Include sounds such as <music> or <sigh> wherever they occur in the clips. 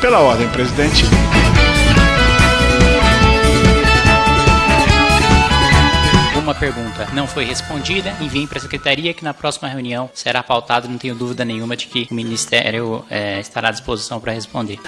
Pela ordem, presidente. Uma pergunta não foi respondida, enviem para a secretaria que na próxima reunião será pautado, não tenho dúvida nenhuma de que o Ministério é, estará à disposição para responder.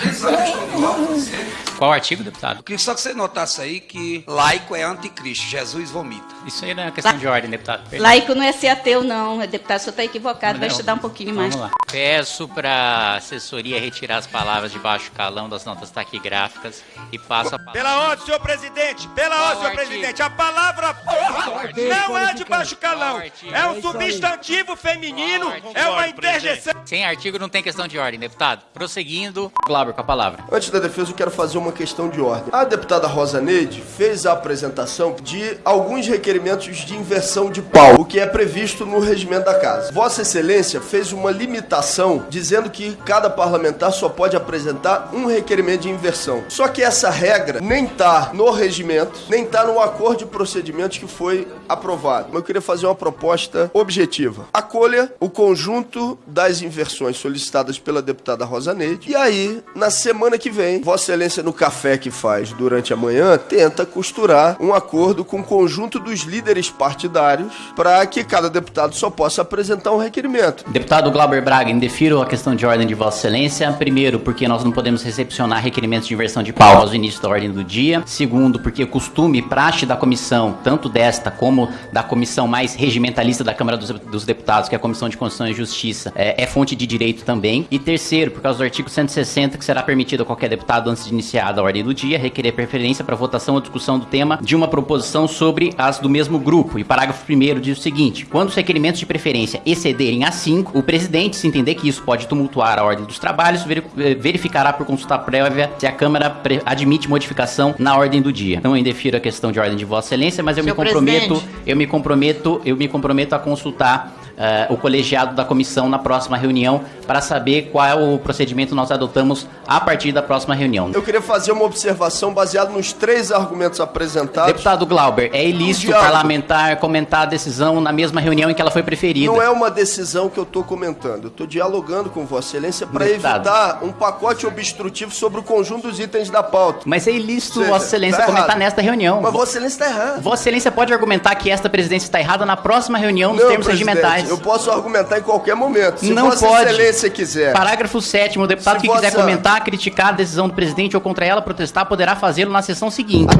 Qual artigo, deputado? Eu queria só que você notasse aí que laico é anticristo, Jesus vomita. Isso aí não é uma questão de ordem, deputado. Perdão. Laico não é ser ateu, não. É deputado, o senhor está equivocado. Vai Não. estudar um pouquinho mais. Vamos lá. Peço para a assessoria retirar as palavras de baixo calão das notas taquigráficas e passo a palavra. Pela ordem, senhor presidente! Pela ordem, senhor artigo? presidente! A palavra porra não é de baixo calão! É um substantivo feminino, é uma interjeição. Sem artigo não tem questão de ordem, deputado. Prosseguindo. Glauber, com a palavra. Antes da defesa, eu quero fazer uma questão de ordem. A deputada Rosa Neide fez a apresentação de alguns requerimentos de inversão de pau, o que é previsto no regimento da casa. Vossa Excelência fez uma limitação dizendo que cada parlamentar só pode apresentar um requerimento de inversão. Só que essa regra nem tá no regimento, nem tá no acordo de procedimentos que foi aprovado. Mas eu queria fazer uma proposta objetiva. Acolha o conjunto das inversões solicitadas pela deputada Rosa Neide e aí, na semana que vem, Vossa Excelência no café que faz durante a manhã, tenta costurar um acordo com o conjunto dos líderes partidários para que cada deputado só possa apresentar um requerimento. Deputado Glauber Braga, indefiro a questão de ordem de Vossa Excelência. Primeiro, porque nós não podemos recepcionar requerimentos de inversão de pau ao início da ordem do dia. Segundo, porque o costume e praxe da comissão, tanto desta como da comissão mais regimentalista da Câmara dos, dos Deputados, que é a Comissão de Constituição e Justiça, é, é fonte de direito também. E terceiro, por causa do artigo 160, que será permitido a qualquer deputado, antes de iniciar a ordem do dia, requerer preferência para votação ou discussão do tema de uma proposição sobre as do mesmo grupo. E parágrafo 1 diz o seguinte: quando os requerimentos de preferência excederem a 5, o presidente, se entender que isso pode tumultuar a ordem dos trabalhos, eh, verificará por consulta prévia se a Câmara admite modificação na ordem do dia. Eu indefiro a questão de ordem de Vossa Excelência, mas eu Senhor me comprometo, presidente. eu me comprometo, eu me comprometo a consultar eh, o colegiado da comissão na próxima reunião para saber qual é o procedimento nós adotamos a partir da próxima reunião. Eu queria fazer uma observação baseada nos três argumentos apresentados. Deputado Glauber, é ilícito parlamentar comentar a decisão na mesma reunião em que ela foi preferida. Não é uma decisão que eu estou comentando. Eu estou dialogando com Vossa Excelência para evitar um pacote obstrutivo sobre o conjunto dos itens da pauta. Mas é ilícito Seja, Vossa Excelência tá comentar errado. nesta reunião. Mas Vossa Excelência está errado. Vossa Excelência pode argumentar que esta presidência está errada na próxima reunião dos Não, termos presidente, Eu posso argumentar em qualquer momento. Se Não Vossa pode. Excelência quiser. Parágrafo 7 o deputado Se que quiser vossa- comentar, criticar a decisão do presidente ou contra ela protestar poderá fazê-lo na sessão seguinte.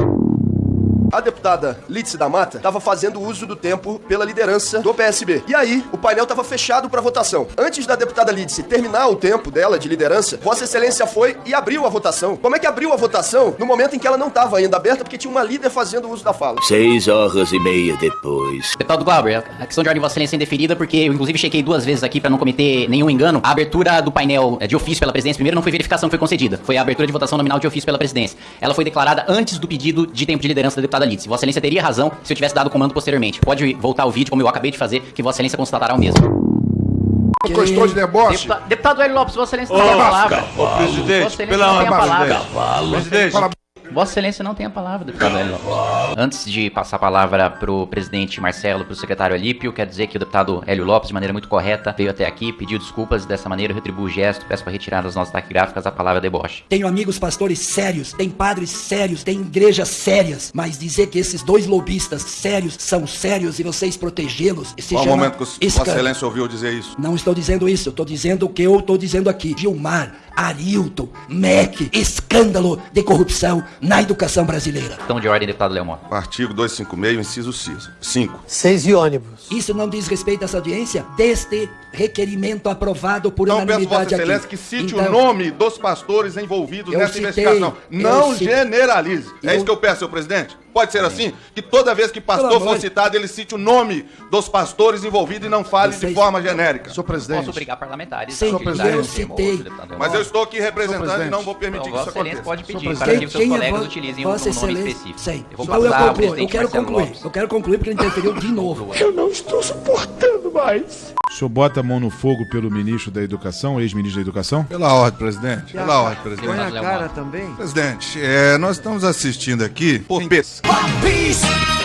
A deputada Lídice da Mata estava fazendo uso do tempo pela liderança do PSB. E aí, o painel estava fechado para votação. Antes da deputada Lídice terminar o tempo dela de liderança, Vossa Excelência foi e abriu a votação. Como é que abriu a votação no momento em que ela não estava ainda aberta, porque tinha uma líder fazendo uso da fala? Seis horas e meia depois. Deputado Glauber, a questão de ordem de Vossa Excelência é indeferida porque eu inclusive chequei duas vezes aqui para não cometer nenhum engano. A abertura do painel eh, de ofício pela presidência primeiro não foi verificação que foi concedida, foi a abertura de votação nominal de ofício pela presidência. Ela foi declarada antes do pedido de tempo de liderança da deputada Lídice. Vossa Excelência teria razão se eu tivesse dado o comando posteriormente. Pode voltar o vídeo como eu acabei de fazer, que Vossa Excelência constatará o mesmo. Gostou de deboche? Deputa- Deputado Hélio Lopes, Vossa Excelência não tem a palavra. Ô, presidente, pela não tem a ordem, palavra. Presidente, Vossa Excelência não tem a palavra, deputado Hélio Lopes. Antes de passar a palavra pro presidente Marcelo, pro secretário Alípio, quero dizer que o deputado Hélio Lopes, de maneira muito correta, veio até aqui, pediu desculpas, dessa maneira eu retribuo o gesto, peço para retirar das nossas taquigráficas a palavra deboche. Tenho amigos pastores sérios, tem padres sérios, tem igrejas sérias, mas dizer que esses dois lobistas sérios são sérios e vocês protegê-los Qual o chama momento que Vossa. Excelência ouviu dizer isso? Não estou dizendo isso, eu estou dizendo o que eu estou dizendo aqui. Gilmar, Arilton, MEC, escândalo de corrupção na educação brasileira. Questão de ordem, deputado Leomor. Artigo 256, inciso 5. Seis e ônibus. Isso não diz respeito a essa audiência deste requerimento aprovado por Então peço Vossa unanimidade aqui. Excelência que cite Então, o nome dos pastores envolvidos nessa citei, investigação. Não generalize. É isso que eu peço, senhor presidente? Pode ser assim? Que toda vez que pastor for citado, ele cite o nome dos pastores envolvidos e não fale de forma genérica. Senhor presidente. Posso obrigar parlamentares a utilizar eu citei. Mas eu estou aqui representando presidente. e não vou permitir Então, que Vossa isso Excelência aconteça. pode pedir Senhor para que o seu quem é colegas utilizem um nome específico. Sim. Eu vou eu passar ao concluo. Eu presidente quero concluir. Eu quero concluir porque ele interferiu de novo. Eu não estou suportando mais. O senhor bota a mão no fogo pelo ministro da Educação, ex-ministro da Educação? Pela ordem, presidente. Pela ordem, presidente. Põe a cara também. Presidente, é, nós estamos assistindo aqui. Pô,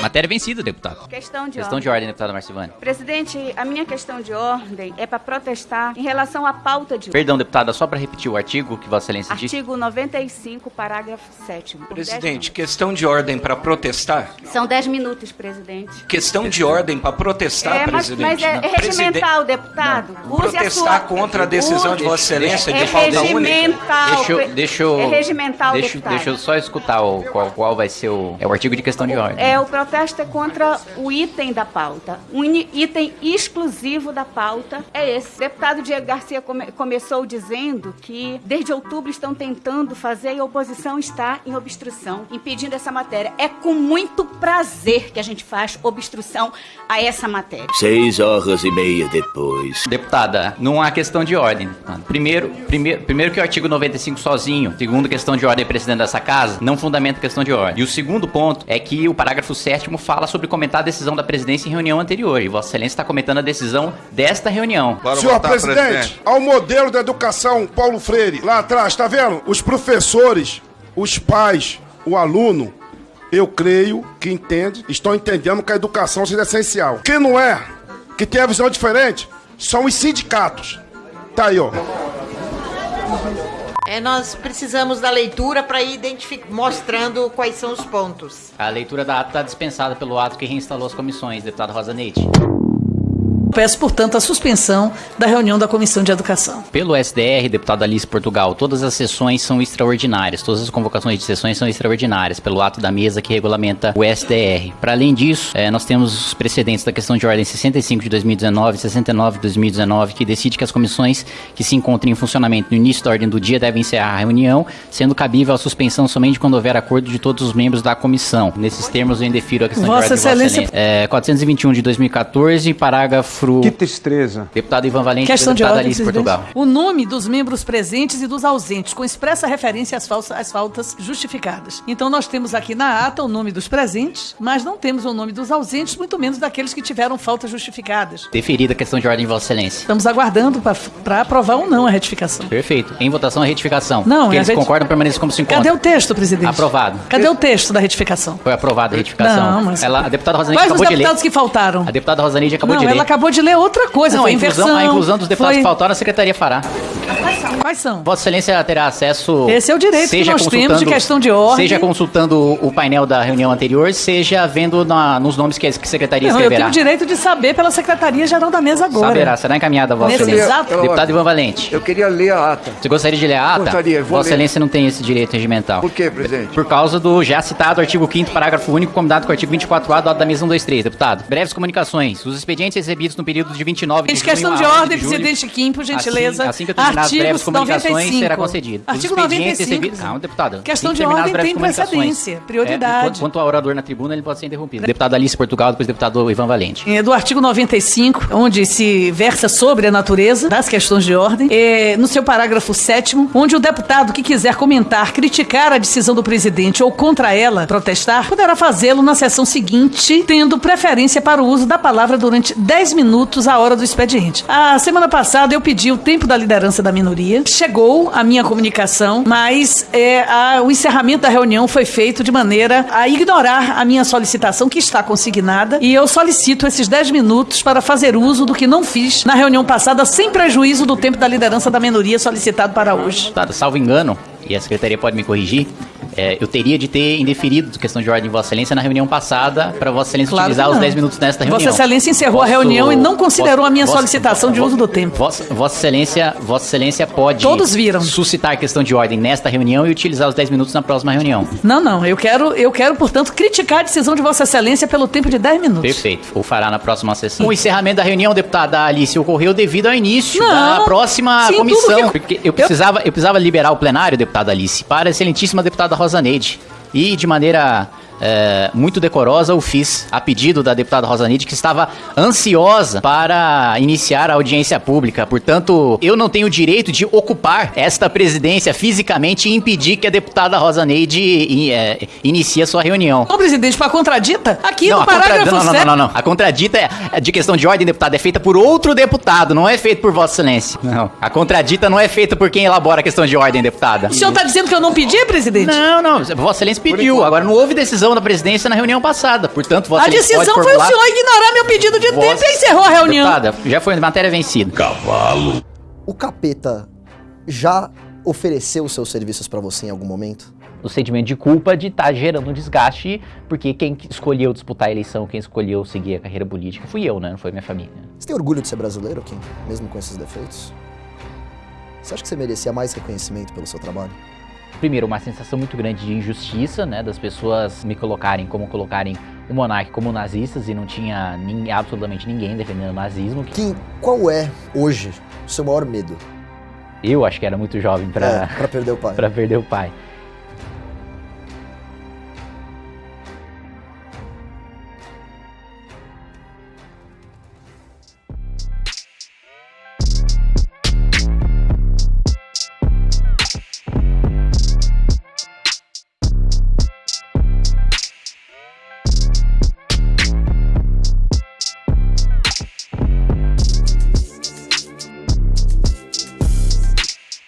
Matéria vencida, deputado. Questão de Questão ordem. de ordem, deputada Marcivane. Presidente, a minha questão de ordem é para protestar em relação à pauta de Perdão, deputada, só para repetir o artigo que Vossa Excelência disse. Artigo 95, parágrafo 7 Presidente, questão de ordem para protestar? São 10 minutos, presidente. Questão de ordem para protestar, é, mas, presidente? mas é, é regimental, deputado. Use a Protestar sua... contra a decisão de Vossa Excelência É de pauta única? regimental. Deixa eu, deixa eu, É regimental, deixa, deputado. deixa eu só escutar o, qual, qual vai ser o, é o artigo de questão de ordem. É, o protesto é contra o item da pauta. O ini- item exclusivo da pauta é esse. O deputado Diego Garcia come- começou dizendo que desde outubro estão tentando fazer e a oposição está em obstrução, impedindo essa matéria. É com muito prazer que a gente faz obstrução a essa matéria. Seis horas e meia depois. Deputada, não há questão de ordem. Primeiro, primeiro, primeiro que o artigo 95 sozinho, segundo questão de ordem presidente dessa casa, não fundamenta questão de ordem. E o segundo ponto é que o parágrafo 7 fala sobre comentar a decisão da presidência em reunião anterior. E Vossa Excelência está comentando a decisão desta reunião. Senhor presidente, ao modelo da educação Paulo Freire, lá atrás, tá vendo? Os professores, os pais, o aluno, eu creio que entende, estão entendendo que a educação seja essencial. Quem não é, que tem a visão diferente, são os sindicatos. Tá aí, ó. É, nós precisamos da leitura para ir mostrando quais são os pontos. A leitura da ata está dispensada pelo ato que reinstalou as comissões, deputado Rosa Neide. Peço, portanto, a suspensão da reunião da Comissão de Educação. Pelo SDR, deputado Alice Portugal, todas as sessões são extraordinárias, todas as convocações de sessões são extraordinárias, pelo ato da mesa que regulamenta o SDR. Para além disso, eh, nós temos os precedentes da questão de ordem 65 de 2019 e 69 de 2019, que decide que as comissões que se encontrem em funcionamento no início da ordem do dia devem encerrar a reunião, sendo cabível a suspensão somente quando houver acordo de todos os membros da comissão. Nesses termos, eu indefiro a questão Vossa de ordem Excelência- Vossa Excelência. Eh, 421 de 2014, parágrafo... Que tristeza. Deputado Ivan Valente, Questão de deputada ordem, Alice. Portugal. O nome dos membros presentes e dos ausentes, com expressa referência às, falsas, às faltas justificadas. Então nós temos aqui na ata o nome dos presentes, mas não temos o nome dos ausentes, muito menos daqueles que tiveram faltas justificadas. Deferida a questão de ordem de Vossa Excelência. Estamos aguardando para aprovar ou não a retificação. Perfeito. Em votação, a retificação. Não, é a eles reti- concordam, permaneça como se encontra. Cadê o texto, presidente? Aprovado. Cadê o texto da retificação? Foi aprovada a retificação. Não, mas- Ela, a deputada Rosaneide Quais os acabou de ler. deputados que faltaram? A deputada Rosaneide acabou não, de ler. ela acabou de ler outra coisa, Não, foi a inclusão, inversão. a inclusão dos deputados foi- que faltaram, a secretaria fará. Quais são? Vossa Excelência terá acesso. Esse é o direito que seja nós temos de questão de ordem. Seja consultando o painel da reunião anterior, seja vendo na- nos nomes que a secretaria Não, eu tenho o direito de saber pela Secretaria Geral da Mesa agora. Saberá, será encaminhada, Vossa Excelência. exato- Deputado Ivan Valente. Eu queria ler a ata. Você gostaria de ler a ata? Gostaria, vou Vossa ler. Excelência não tem esse direito regimental. Por quê, presidente? Por causa do já citado artigo 5º, parágrafo único, combinado com o artigo 24A do ato da mesa 123, deputado. Breves comunicações. Os expedientes recebidos no período de 29 de Gente, questão de 11 ordem, presidente Kim, por gentileza. Assim, assim que eu terminar as breves comunicações, 95. será concedido. Artigo expedientes 95. recebidos- Calma, deputado. Questão Assim de ordem tem precedência, prioridade. É, quanto ao orador na tribuna, ele pode ser interrompido. Deputado Alice Portugal, depois deputado Ivan Valente. É, do artigo 95, onde se versa sobre a natureza das questões de ordem, é, no seu parágrafo 7 onde o deputado que quiser comentar, criticar a decisão do presidente ou contra ela protestar, poderá fazê-lo na sessão seguinte, tendo preferência para o uso da palavra durante 10 minutos à hora do expediente. A semana passada eu pedi o tempo da liderança da minoria, chegou a minha comunicação, mas é, a- o encerramento da reunião foi feito de maneira a ignorar a minha solicitação, que está consignada, e eu solicito esses 10 minutos para fazer uso do que não fiz na reunião passada, sem prejuízo do tempo da liderança da minoria solicitado para hoje. Deputado, salvo engano, e a secretaria pode me corrigir, é, eu teria de ter indeferido questão de ordem de Vossa Excelência na reunião passada, para Vossa Excelência Claro utilizar os não. 10 minutos nesta reunião. Vossa Excelência encerrou a Posso- reunião e não considerou a minha solicitação de uso do tempo. Vossa, Vossa Excelência, Vossa Excelência pode Todos viram. suscitar questão de ordem nesta reunião e utilizar os 10 minutos na próxima reunião. Não, não, eu quero, eu quero, portanto, criticar a decisão de Vossa Excelência pelo tempo de 10 minutos. Perfeito. O fará na próxima sessão. O encerramento da reunião, deputada Alice, ocorreu devido ao início Não. da próxima Sim, comissão. que- Porque eu precisava, eu precisava liberar o plenário, deputada Alice, para a excelentíssima deputada Rosa Neide. E de maneira é, muito decorosa, o fiz a pedido da deputada Rosanide, que estava ansiosa para iniciar a audiência pública. Portanto, eu não tenho o direito de ocupar esta presidência fisicamente e impedir que a deputada Rosaneide é, inicie a sua reunião. Ô, presidente, para contradita, aqui Não, no a contra- parágrafo não, não, 7... não, não, não. A contradita é- de questão de ordem, deputado, é feita por outro deputado, não é feita por Vossa Excelência. Não. A contradita não é feita por quem elabora a questão de ordem, deputada. O senhor tá dizendo que eu não pedi, presidente? Não, não. Vossa Excelência pediu. Agora não houve decisão da presidência na reunião passada. Portanto, Vossa A decisão pode foi o senhor ignorar meu pedido de Vossa- tempo e encerrou a reunião. Deputada, já foi matéria vencida. Cavalo. O capeta já ofereceu os seus serviços pra você em algum momento? O sentimento de culpa de estar gerando um desgaste, porque quem escolheu disputar a eleição, quem escolheu seguir a carreira política, fui eu, né? Não foi minha família. Você tem orgulho de ser brasileiro, Kim? Mesmo com esses defeitos? Você acha que você merecia mais reconhecimento pelo seu trabalho? Primeiro, uma sensação muito grande de injustiça, né? Das pessoas me colocarem como colocarem o monarca como nazistas e não tinha nin- absolutamente ninguém defendendo o nazismo. Kim, qual é, hoje, o seu maior medo? Eu acho que era muito jovem pra, É, perder o pai. pra perder o pai. <laughs>